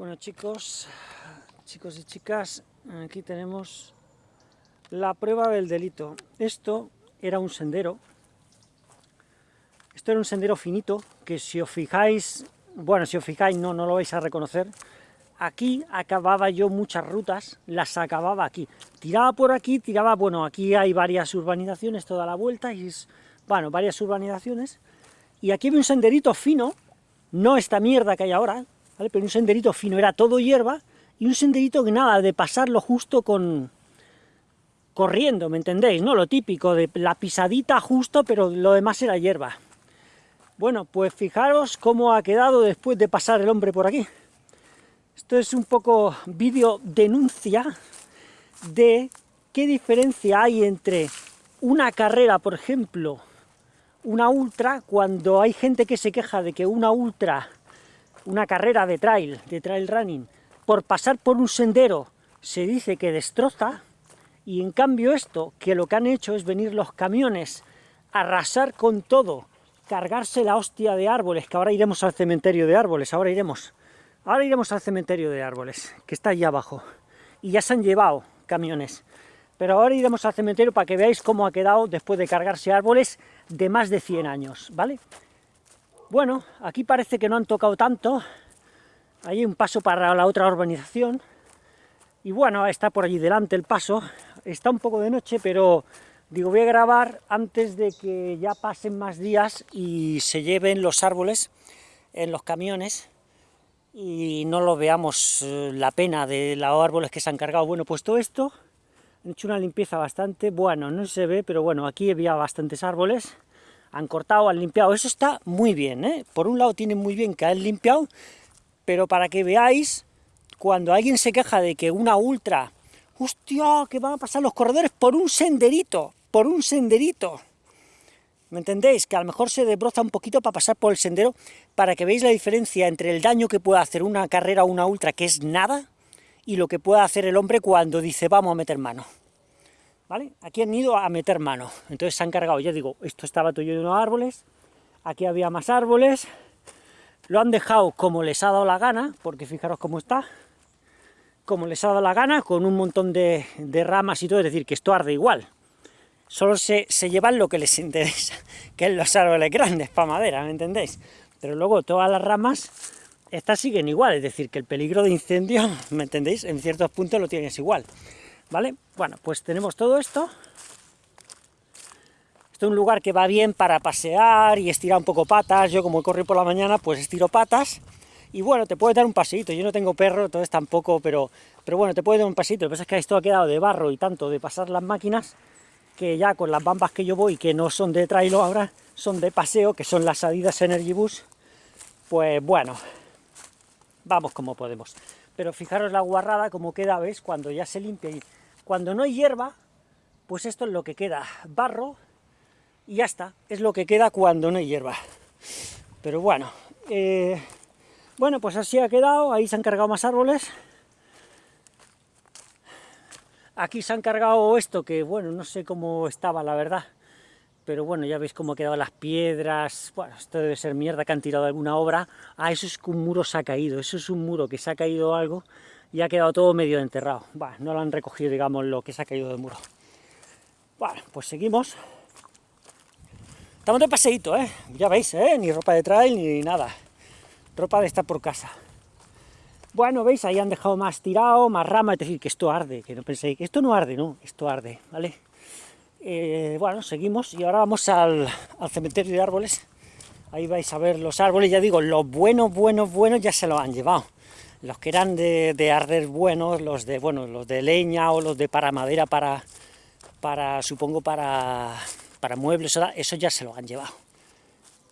Bueno chicos, chicos y chicas, aquí tenemos la prueba del delito. Esto era un sendero, esto era un sendero finito, que si os fijáis, bueno, si os fijáis no, no lo vais a reconocer, aquí acababa yo muchas rutas, las acababa aquí. Tiraba por aquí, tiraba, bueno, aquí hay varias urbanizaciones toda la vuelta, y bueno, varias urbanizaciones, y aquí había un senderito fino, no esta mierda que hay ahora, pero un senderito fino, era todo hierba, y un senderito que nada, de pasarlo justo con... corriendo, ¿me entendéis? ¿No? Lo típico, de la pisadita justo, pero lo demás era hierba. Bueno, pues fijaros cómo ha quedado después de pasar el hombre por aquí. Esto es un poco vídeo denuncia de qué diferencia hay entre una carrera, por ejemplo, una ultra, cuando hay gente que se queja de que una ultra una carrera de trail, de trail running, por pasar por un sendero se dice que destroza, y en cambio esto, que lo que han hecho es venir los camiones, arrasar con todo, cargarse la hostia de árboles, que ahora iremos al cementerio de árboles, ahora iremos, ahora iremos al cementerio de árboles, que está allí abajo, y ya se han llevado camiones, pero ahora iremos al cementerio para que veáis cómo ha quedado después de cargarse árboles de más de 100 años, ¿vale? Bueno, aquí parece que no han tocado tanto, hay un paso para la otra urbanización, y bueno, está por allí delante el paso, está un poco de noche, pero digo, voy a grabar antes de que ya pasen más días y se lleven los árboles en los camiones, y no lo veamos eh, la pena de los árboles que se han cargado. Bueno, pues todo esto, han hecho una limpieza bastante, bueno, no se ve, pero bueno, aquí había bastantes árboles, han cortado, han limpiado, eso está muy bien, ¿eh? Por un lado tiene muy bien que han limpiado, pero para que veáis, cuando alguien se queja de que una ultra, hostia, que van a pasar los corredores por un senderito, por un senderito, ¿me entendéis? Que a lo mejor se desbroza un poquito para pasar por el sendero, para que veáis la diferencia entre el daño que puede hacer una carrera o una ultra, que es nada, y lo que puede hacer el hombre cuando dice, vamos a meter mano. ¿Vale? Aquí han ido a meter mano, entonces se han cargado, ya digo, esto estaba lleno de unos árboles, aquí había más árboles, lo han dejado como les ha dado la gana, porque fijaros cómo está, como les ha dado la gana, con un montón de, ramas y todo, es decir, que esto arde igual, solo se, se llevan lo que les interesa, que es los árboles grandes para madera, ¿me entendéis? Pero luego todas las ramas, estas siguen igual, es decir, que el peligro de incendio, ¿me entendéis? En ciertos puntos lo tienes igual. ¿Vale? Bueno, pues tenemos todo esto. Esto es un lugar que va bien para pasear y estirar un poco patas. Yo como corro por la mañana, pues estiro patas. Y bueno, te puede dar un paseito. Yo no tengo perro, entonces tampoco, pero, pero bueno, te puede dar un paseito. Lo que pasa es que esto ha quedado de barro y tanto de pasar las máquinas, que ya con las bambas que yo voy, que no son de trailo ahora, son de paseo, que son las Adidas Energy Bus, pues bueno, vamos como podemos. Pero fijaros la guarrada como queda, ¿ves? Cuando ya se limpia y cuando no hay hierba, pues esto es lo que queda, barro, y ya está, es lo que queda cuando no hay hierba. Pero bueno, eh, bueno, pues así ha quedado, ahí se han cargado más árboles. Aquí se han cargado esto, que bueno, no sé cómo estaba la verdad, pero bueno, ya veis cómo quedado las piedras, bueno, esto debe ser mierda que han tirado alguna obra. Ah, eso es que un muro se ha caído, eso es un muro que se ha caído algo, y ha quedado todo medio enterrado. Bueno, no lo han recogido, digamos, lo que se ha caído del muro. Bueno, pues seguimos. Estamos de paseíto, ¿eh? Ya veis, ¿eh? Ni ropa de trail ni nada. Ropa de estar por casa. Bueno, veis, ahí han dejado más tirado, más rama, es decir, que esto arde, que no penséis que esto no arde, no, esto arde, ¿vale? Eh, bueno, seguimos y ahora vamos al, al cementerio de árboles. Ahí vais a ver los árboles, ya digo, los buenos, buenos, buenos ya se los han llevado los que eran de, arder buenos, los de, bueno, los de leña o los de para madera, para, para supongo, para, para muebles, eso ya se lo han llevado,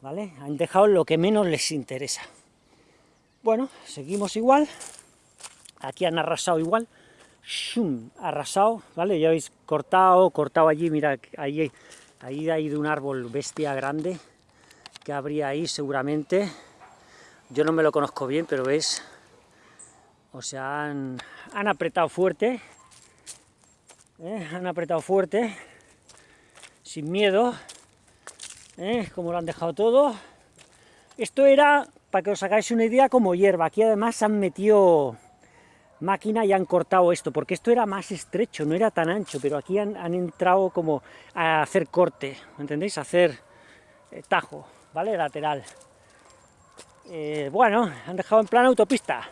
¿vale? Han dejado lo que menos les interesa. Bueno, seguimos igual, aquí han arrasado igual, ¡shum! arrasado, ¿vale? Ya habéis cortado, cortado allí, mira, ahí, ahí hay de un árbol bestia grande, que habría ahí seguramente, yo no me lo conozco bien, pero veis, o sea, han, apretado fuerte, ¿eh? han apretado fuerte, sin miedo, ¿eh? como lo han dejado todo. Esto era para que os hagáis una idea, como hierba. Aquí además han metido máquina y han cortado esto, porque esto era más estrecho, no era tan ancho, pero aquí han, entrado como a hacer corte, ¿me entendéis? A hacer eh, tajo, ¿vale? Lateral. Eh, bueno, han dejado en plan autopista.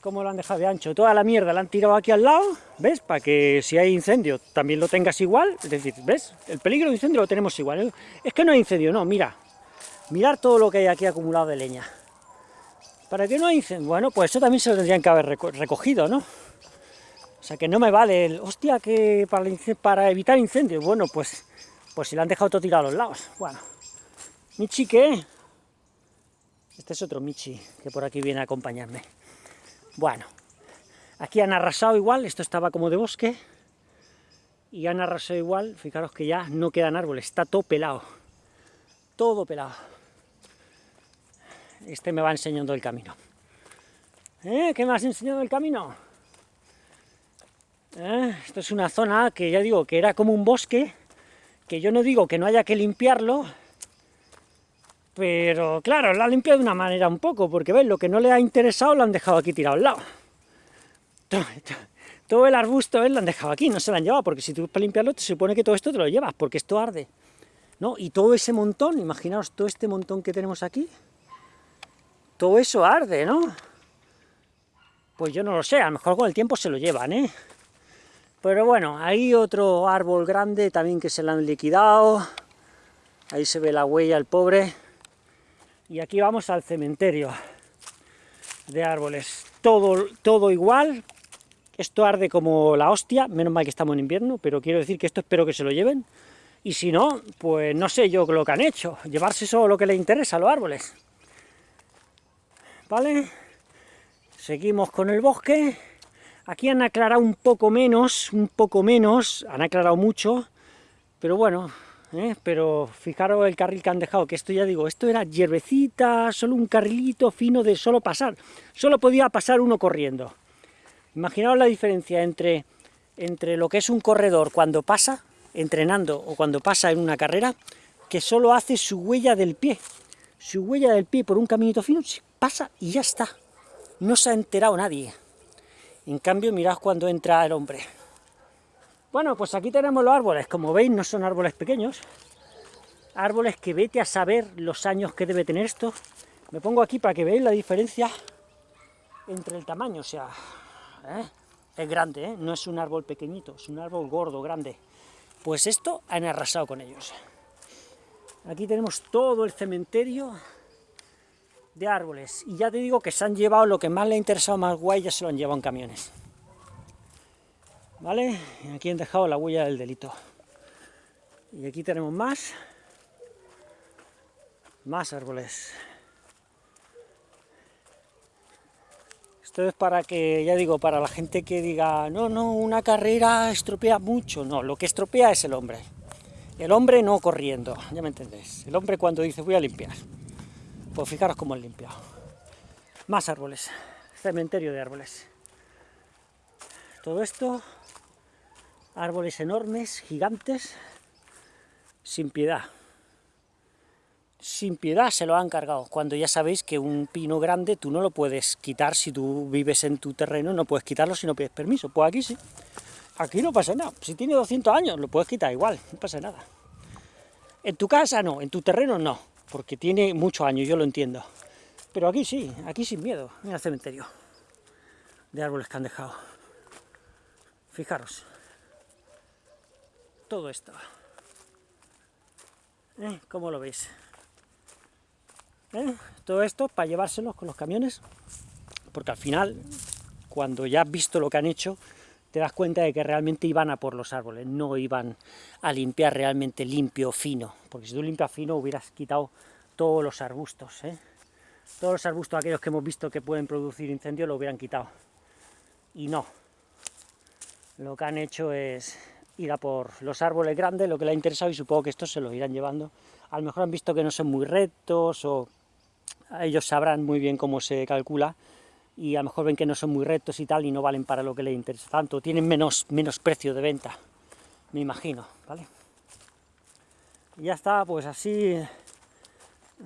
¿Cómo lo han dejado de ancho? Toda la mierda la han tirado aquí al lado, ¿ves? Para que si hay incendio también lo tengas igual, es decir, ¿ves? El peligro de incendio lo tenemos igual. Es que no hay incendio, no, mira. Mirar todo lo que hay aquí acumulado de leña. ¿Para qué no hay incendio? Bueno, pues eso también se lo tendrían que haber recogido, ¿no? O sea, que no me vale el, hostia, que para, evitar incendios. Bueno, pues, pues si le han dejado todo tirado a los lados. Bueno, Michi, ¿qué? Este es otro Michi, que por aquí viene a acompañarme. Bueno, aquí han arrasado igual, esto estaba como de bosque, y han arrasado igual, fijaros que ya no quedan árboles, está todo pelado, todo pelado. Este me va enseñando el camino. ¿Eh? ¿Qué me has enseñado el camino? ¿Eh? Esto es una zona que ya digo que era como un bosque, que yo no digo que no haya que limpiarlo, pero claro, la ha limpiado de una manera un poco, porque ves, lo que no le ha interesado lo han dejado aquí tirado al lado. Todo, el arbusto ¿ves? lo han dejado aquí, no se lo han llevado, porque si tú para limpiarlo te supone que todo esto te lo llevas, porque esto arde. ¿no? Y todo ese montón, imaginaos todo este montón que tenemos aquí, todo eso arde, ¿no? Pues yo no lo sé, a lo mejor con el tiempo se lo llevan, ¿eh? Pero bueno, hay otro árbol grande también que se lo han liquidado, ahí se ve la huella, el pobre, y aquí vamos al cementerio de árboles. Todo, todo igual, esto arde como la hostia, menos mal que estamos en invierno, pero quiero decir que esto espero que se lo lleven, y si no, pues no sé yo lo que han hecho, llevarse solo lo que les interesa a los árboles. ¿Vale? Seguimos con el bosque, aquí han aclarado un poco menos, un poco menos, han aclarado mucho, pero bueno, ¿eh? pero fijaros el carril que han dejado, que esto ya digo, esto era hierbecita, solo un carrilito fino de solo pasar, solo podía pasar uno corriendo. Imaginaos la diferencia entre, entre lo que es un corredor cuando pasa, entrenando, o cuando pasa en una carrera, que solo hace su huella del pie, su huella del pie por un caminito fino, pasa y ya está, no se ha enterado nadie. En cambio, mirad cuando entra el hombre. Bueno, pues aquí tenemos los árboles, como veis no son árboles pequeños, árboles que vete a saber los años que debe tener esto. Me pongo aquí para que veáis la diferencia entre el tamaño, o sea, ¿eh? es grande, ¿eh? no es un árbol pequeñito, es un árbol gordo, grande. Pues esto han arrasado con ellos. Aquí tenemos todo el cementerio de árboles, y ya te digo que se han llevado lo que más le ha interesado, más guay, ya se lo han llevado en camiones. ¿vale? aquí han dejado la huella del delito. Y aquí tenemos más, más árboles. Esto es para que, ya digo, para la gente que diga, no, no, una carrera estropea mucho. No, lo que estropea es el hombre. El hombre no corriendo, ya me entendéis. El hombre cuando dice, voy a limpiar. Pues fijaros cómo han limpiado. Más árboles, cementerio de árboles. Todo esto árboles enormes, gigantes, sin piedad. Sin piedad se lo han cargado, cuando ya sabéis que un pino grande tú no lo puedes quitar si tú vives en tu terreno, no puedes quitarlo si no pides permiso. Pues aquí sí, aquí no pasa nada. Si tiene 200 años lo puedes quitar igual, no pasa nada. En tu casa no, en tu terreno no, porque tiene muchos años, yo lo entiendo. Pero aquí sí, aquí sin miedo, mira el cementerio de árboles que han dejado. Fijaros todo esto. ¿Eh? ¿Cómo lo veis? ¿Eh? Todo esto para llevárselos con los camiones, porque al final, cuando ya has visto lo que han hecho, te das cuenta de que realmente iban a por los árboles, no iban a limpiar realmente limpio, fino, porque si tú limpias fino hubieras quitado todos los arbustos, ¿eh? todos los arbustos aquellos que hemos visto que pueden producir incendios lo hubieran quitado, y no, lo que han hecho es ir a por los árboles grandes, lo que le ha interesado, y supongo que estos se los irán llevando. A lo mejor han visto que no son muy rectos, o ellos sabrán muy bien cómo se calcula, y a lo mejor ven que no son muy rectos y tal, y no valen para lo que les interesa tanto, tienen menos, menos precio de venta, me imagino, ¿vale? Y ya está, pues así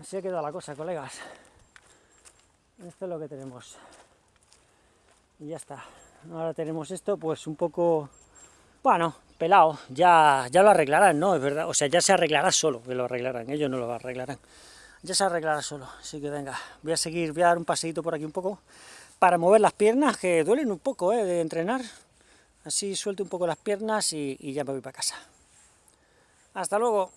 Así ha quedado la cosa, colegas. Esto es lo que tenemos. Y ya está. Ahora tenemos esto, pues un poco... Bueno, pelado. Ya, ya lo arreglarán, ¿no? Es verdad. O sea, ya se arreglará solo, que lo arreglarán. Ellos no lo arreglarán. Ya se arreglará solo. Así que venga, voy a seguir, voy a dar un paseito por aquí un poco para mover las piernas, que duelen un poco, ¿eh? De entrenar. Así suelto un poco las piernas y, y ya me voy para casa. Hasta luego.